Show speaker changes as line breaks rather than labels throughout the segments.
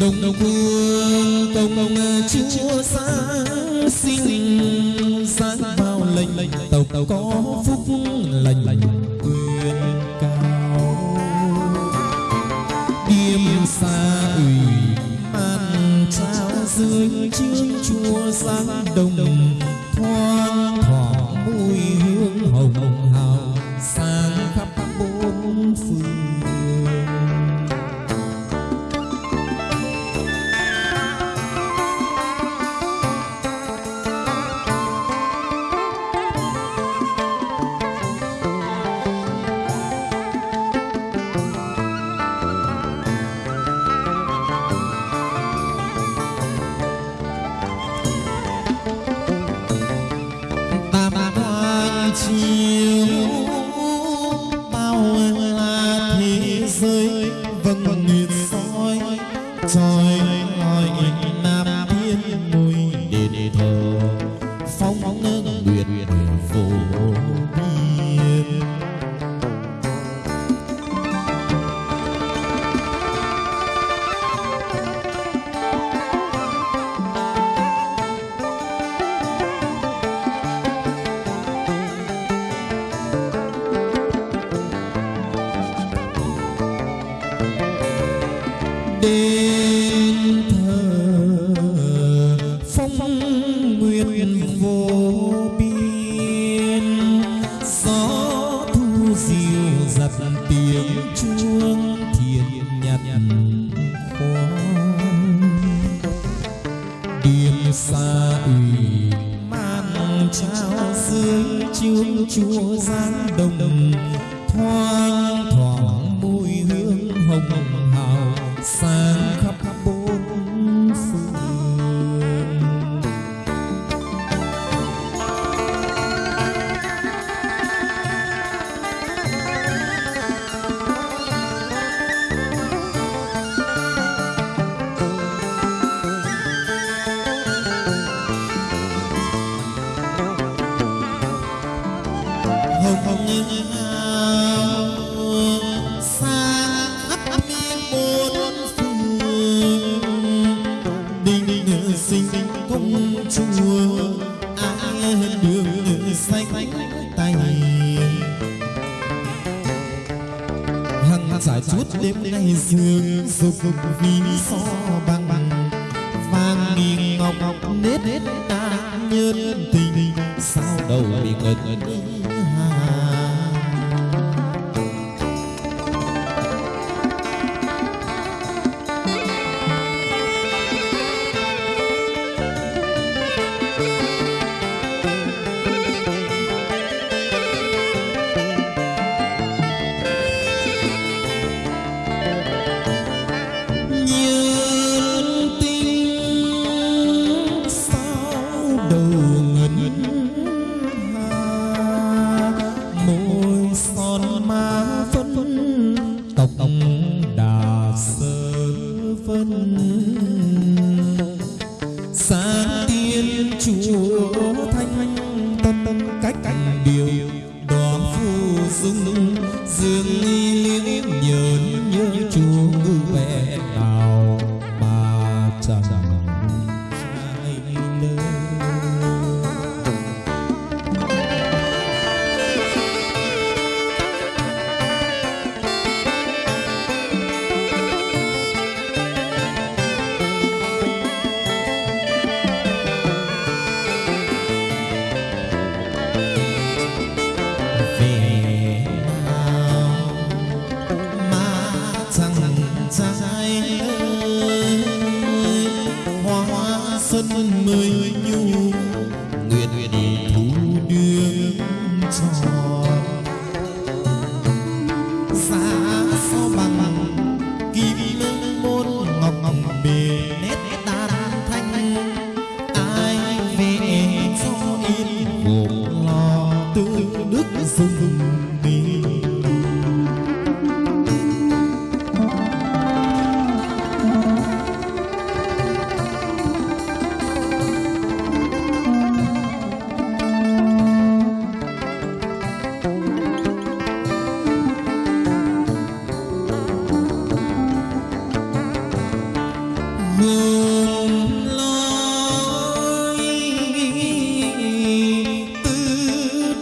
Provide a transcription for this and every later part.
đồng đồng Đông Phương công chúa sáng sinh sáng bao lệnh tàu tàu có phúc lành, quyền cao điềm xa ủy an trao dưới chiếc chúa sáng đồng.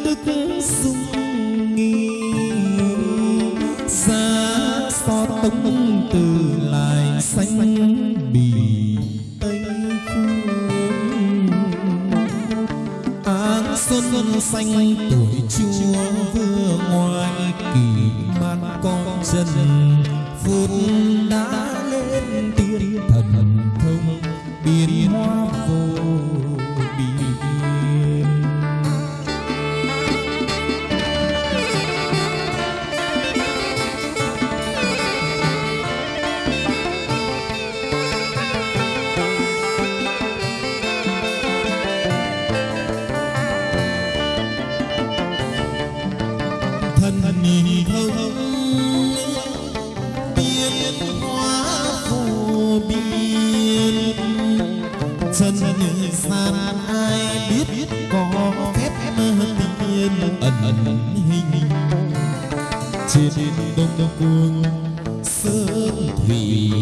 đức dung nghi ra so tống từ lại xanh bì tây phương áng xuân xanh tuổi chúa vừa ngoài kỳ. trên đông đông cuồng sơn thủy.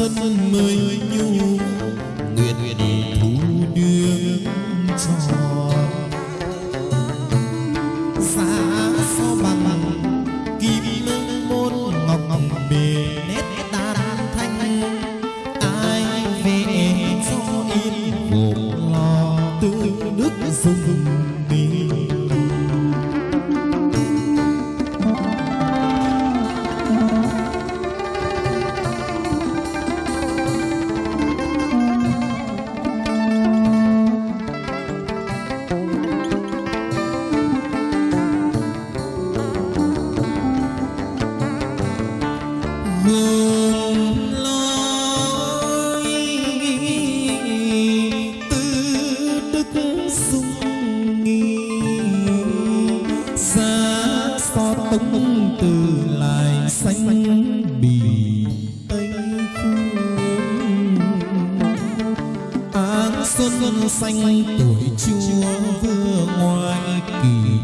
sân mới nhu xanh tuổi
chưa vừa ngoài kỳ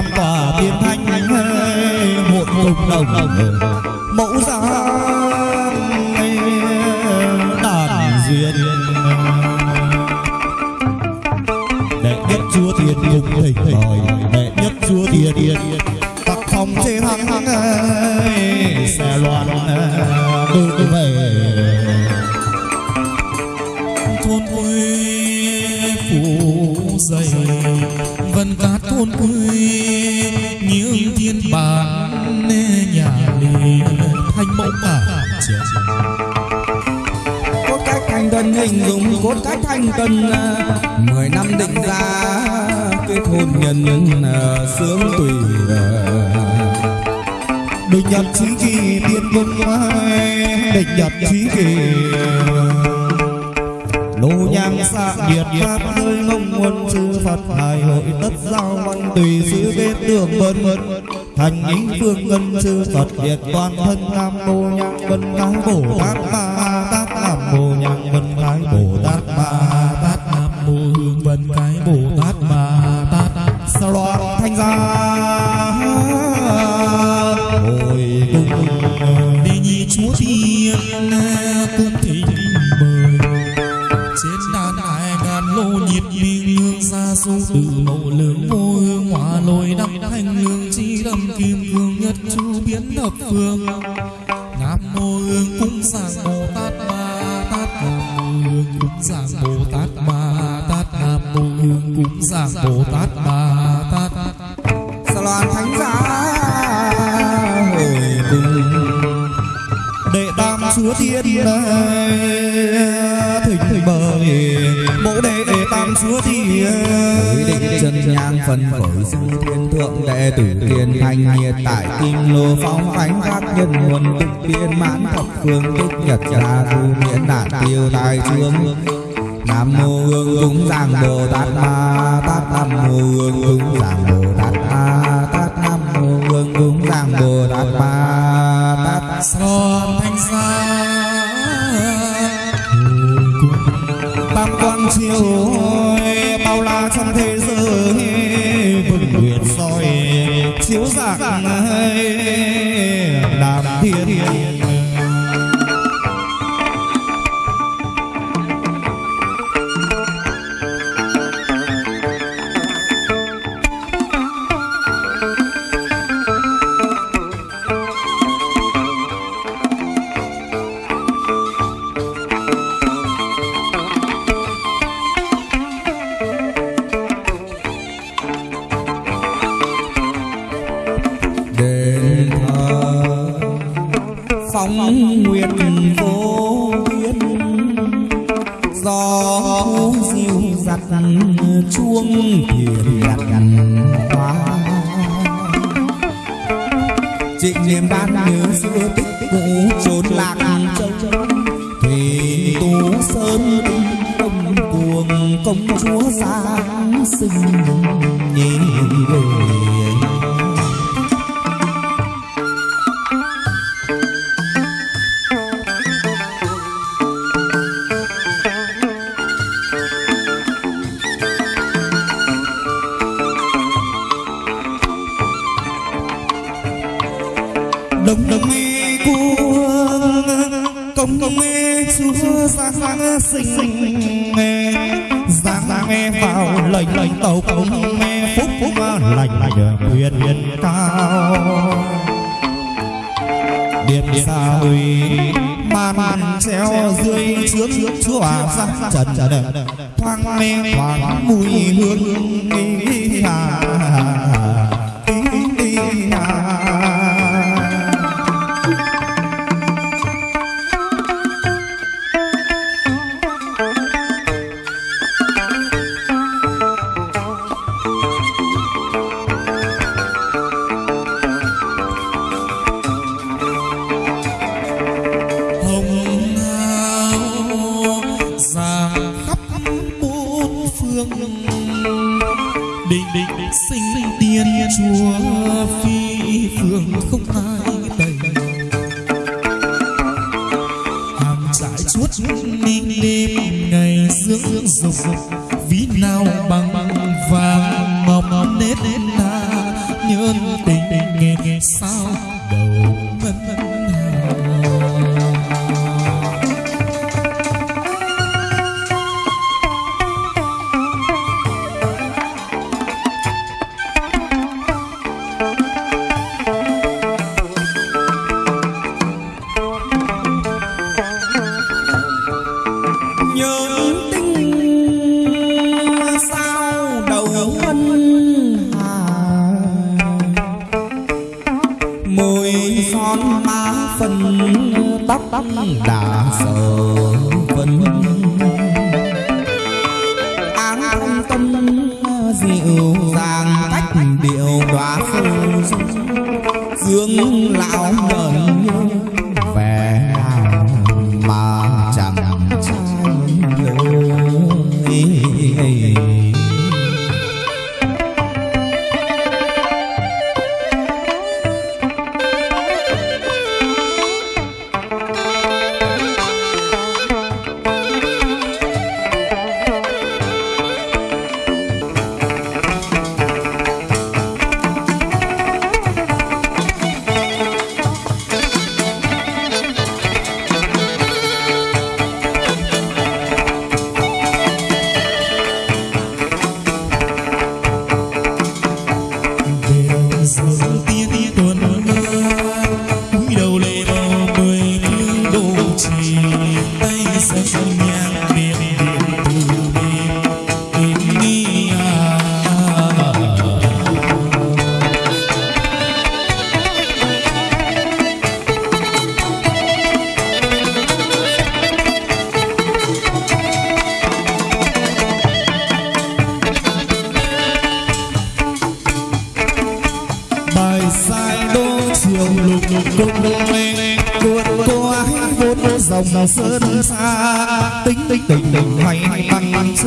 tam tòa tiên thanh một cùng đồng mẫu gia đàn duyên. Đệ nhất chúa thiên cùng thỉnh đòi đệ nhất chúa thiên tặc phòng chế thắng xe loạn đưa về.
Thôn quê phủ dày vân cát thôn quê
cốt cách thanh tân ờ, mười năm định ra, kết hôn nhân nhân sướng tùy
định nhật trí kỳ tiên công định nhật trí kỳ ờ, lô nhang xạ nhiệt pháp rơi ngông muôn chư phật hài hội tất giao văn tùy sứ bên đường vân. Vân thành những phương ngân chư phật liệt toàn thân nam mô nhang vân cái bổ tát ba tát làm mô nhang vân
phân khởi sư thiên thượng đệ tử kiên thanh nhiệt tại kim lô phóng ánh các nhân nguồn tích biên mãn thập phương tích nhật ra du miễn nạn tiêu tai trương. Nam mô hương cúng giảng bồ tát ma tát nam mô hương cúng giảng bồ tát ma tát nam mô hương cúng giảng bồ tát ma tát
son thanh sa.
Tam quang chiếu chiếu
phóng nguyệt vô biên. Gió diêu giặt chuông thiền đặt gặt hoa. Trịnh niềm ban nhớ xưa tích cũ trốn lạc châu thì tú sơn đông cuồng công chúa sáng sinh nhìn đời
man treo dưới trước chúa giáng trần trần thoang mê thoáng mùi hương hà.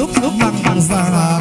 lúc lúc bằng bằng giờ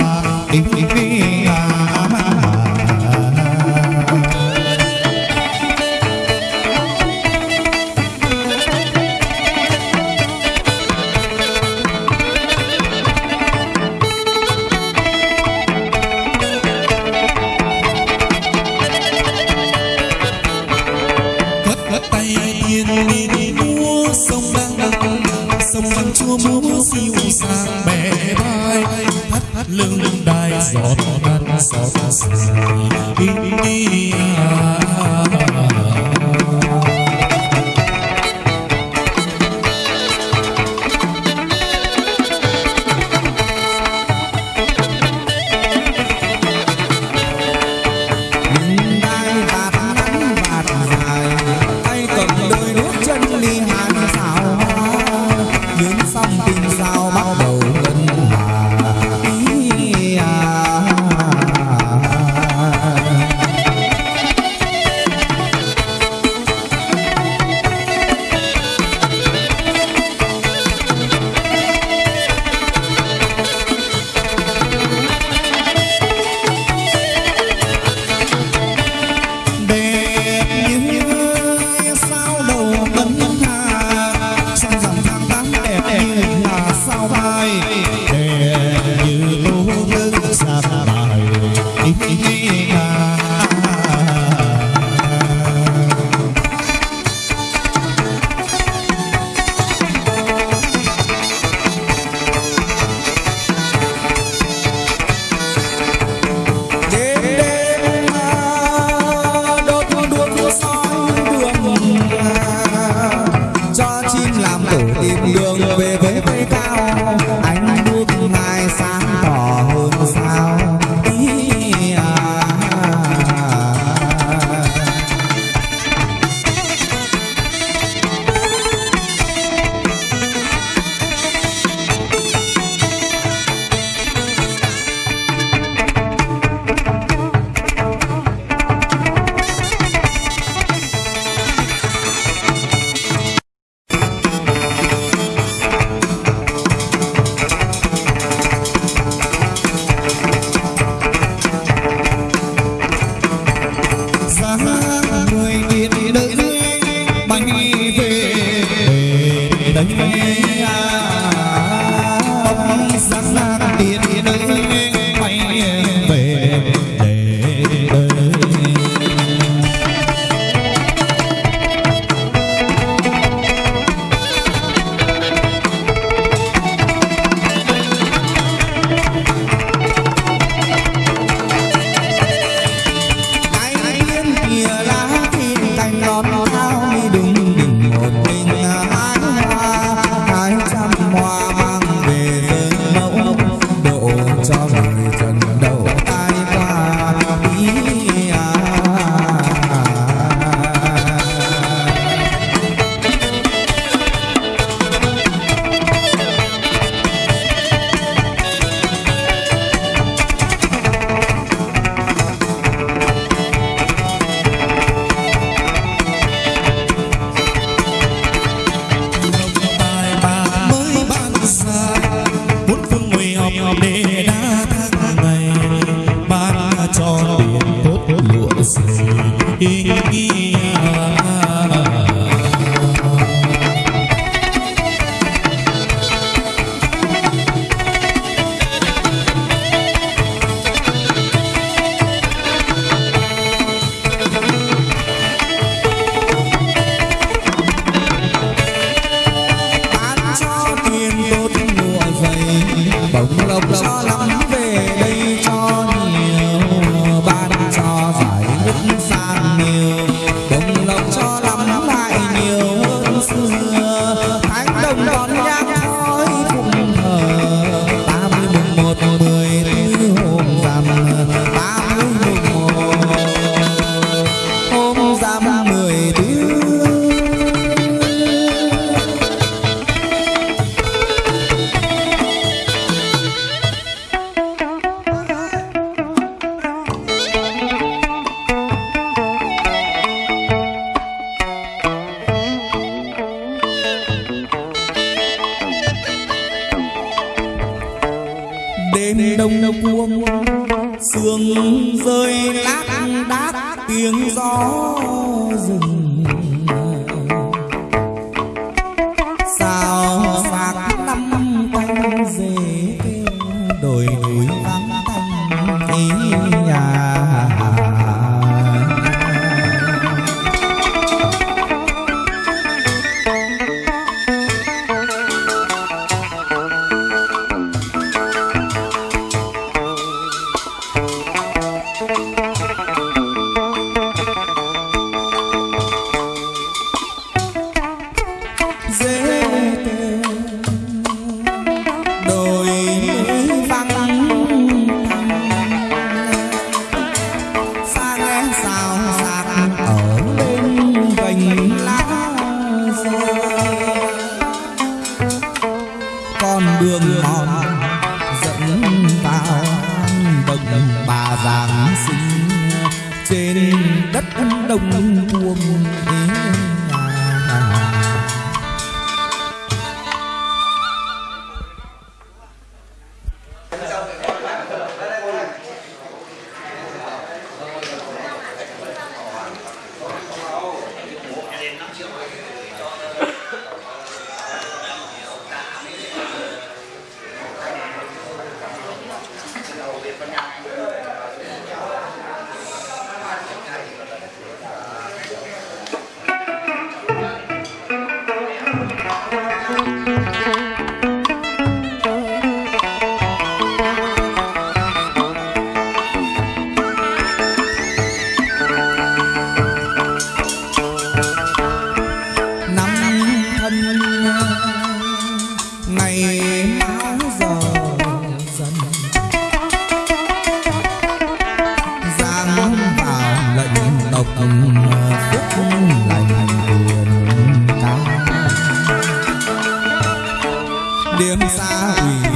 đêm xa ủy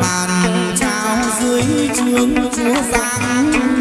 ban trao dưới trướng chúa
giang